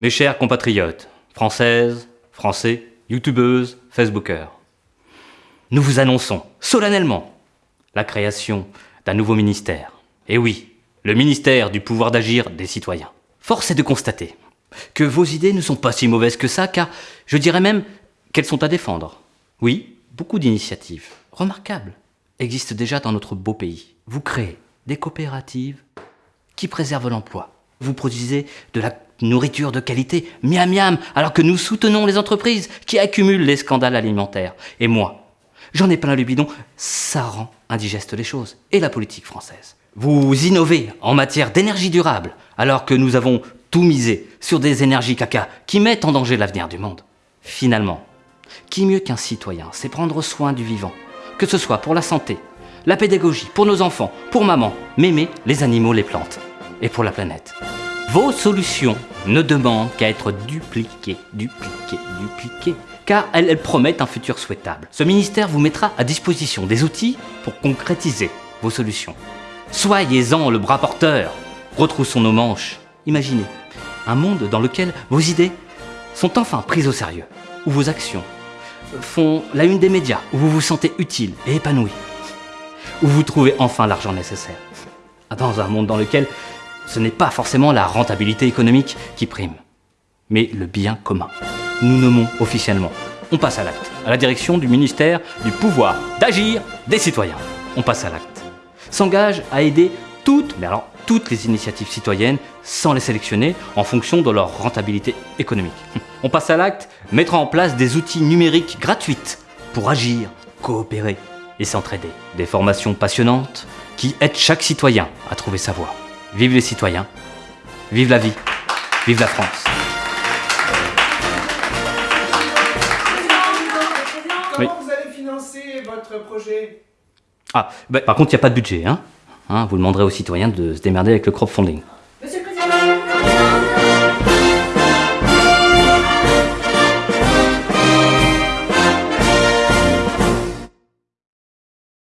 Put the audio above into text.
Mes chers compatriotes, françaises, français, youtubeuses, facebookers, nous vous annonçons solennellement la création d'un nouveau ministère. Et oui, le ministère du pouvoir d'agir des citoyens. Force est de constater que vos idées ne sont pas si mauvaises que ça, car je dirais même qu'elles sont à défendre. Oui, beaucoup d'initiatives, remarquables, existent déjà dans notre beau pays. Vous créez des coopératives qui préservent l'emploi. Vous produisez de la nourriture de qualité, miam miam, alors que nous soutenons les entreprises qui accumulent les scandales alimentaires. Et moi, j'en ai plein le bidon, ça rend indigeste les choses, et la politique française. Vous innovez en matière d'énergie durable, alors que nous avons tout misé sur des énergies caca qui mettent en danger l'avenir du monde. Finalement, qui mieux qu'un citoyen sait prendre soin du vivant, que ce soit pour la santé, la pédagogie, pour nos enfants, pour maman, mémé, les animaux, les plantes, et pour la planète. Vos solutions ne demandent qu'à être dupliquées, dupliquées, dupliquées, car elles, promettent un futur souhaitable. Ce ministère vous mettra à disposition des outils pour concrétiser vos solutions. Soyez-en le bras porteur, retroussons nos manches. Imaginez un monde dans lequel vos idées sont enfin prises au sérieux, où vos actions font la une des médias, où vous vous sentez utile et épanoui, où vous trouvez enfin l'argent nécessaire. Dans un monde dans lequel ce n'est pas forcément la rentabilité économique qui prime, mais le bien commun. Nous nommons officiellement. On passe à l'acte, à la direction du ministère du pouvoir d'agir des citoyens. On passe à l'acte. S'engage à aider toutes, mais alors toutes les initiatives citoyennes sans les sélectionner en fonction de leur rentabilité économique. On passe à l'acte, mettre en place des outils numériques gratuites pour agir, coopérer et s'entraider. Des formations passionnantes qui aident chaque citoyen à trouver sa voie. Vive les citoyens, vive la vie, vive la France. Comment vous allez financer votre projet? Ah, bah, par contre, il n'y a pas de budget. Hein hein, vous demanderez aux citoyens de se démerder avec le crowdfunding.